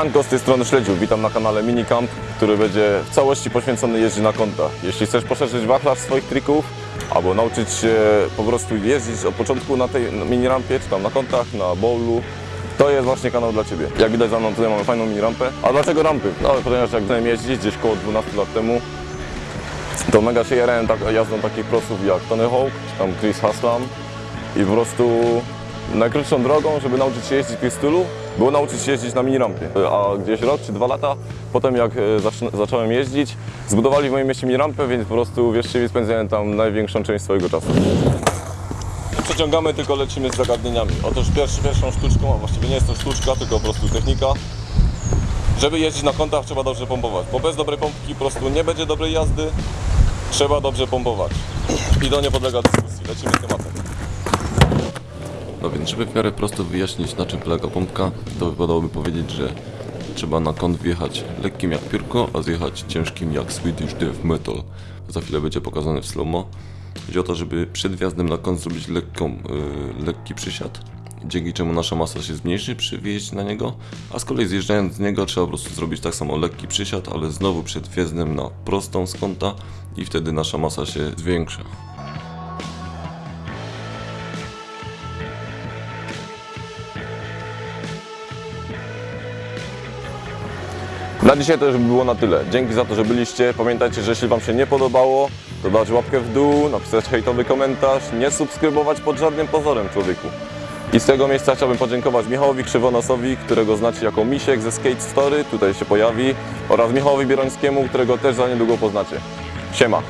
Siemanko, z tej strony Śledziu. Witam na kanale Minicamp, który będzie w całości poświęcony jeździ na kontach. Jeśli chcesz poszerzyć wachlarz swoich trików, albo nauczyć się po prostu jeździć od początku na tej minirampie, czy tam na kontach, na bowlu, to jest właśnie kanał dla Ciebie. Jak widać za mną tutaj mamy fajną minirampę. A dlaczego rampy? No ponieważ jak zacząłem jeździć gdzieś koło 12 lat temu, to mega się jarałem tak, jazdą takich prosów jak Tony Hawk, czy tam Chris Haslam i po prostu najkrótszą drogą, żeby nauczyć się jeździć w stylu, było nauczyć się jeździć na minirampie. A gdzieś rok czy dwa lata potem jak e, zacz- zacząłem jeździć, zbudowali w moim mieście minirampę, więc po prostu wierzcie spędzałem tam największą część swojego czasu. Przeciągamy, tylko lecimy z zagadnieniami. Otóż pierwszy, pierwszą sztuczką, a właściwie nie jest to sztuczka, tylko po prostu technika. Żeby jeździć na kątach trzeba dobrze pompować, bo bez dobrej pompki po prostu nie będzie dobrej jazdy. Trzeba dobrze pompować. I to nie podlega dyskusji. Lecimy z tematem. No więc, żeby w miarę prosto wyjaśnić na czym polega pompka, to wypadałoby powiedzieć, że trzeba na kąt wjechać lekkim jak piórko, a zjechać ciężkim jak Swedish Death Metal. Za chwilę będzie pokazane w slow-mo. Chodzi o to, żeby przed wjazdem na kąt zrobić lekką, yy, lekki przysiad, dzięki czemu nasza masa się zmniejszy przy wjeździe na niego, a z kolei zjeżdżając z niego trzeba po prostu zrobić tak samo lekki przysiad, ale znowu przed wjazdem na prostą z kąta i wtedy nasza masa się zwiększa. Na dzisiaj to już by było na tyle. Dzięki za to, że byliście. Pamiętajcie, że jeśli Wam się nie podobało, to dać łapkę w dół, napisać hejtowy komentarz, nie subskrybować pod żadnym pozorem człowieku. I z tego miejsca chciałbym podziękować Michałowi Krzywonosowi, którego znacie jako Misiek ze Skate Story, tutaj się pojawi, oraz Michałowi Bierońskiemu, którego też za niedługo poznacie. Siema!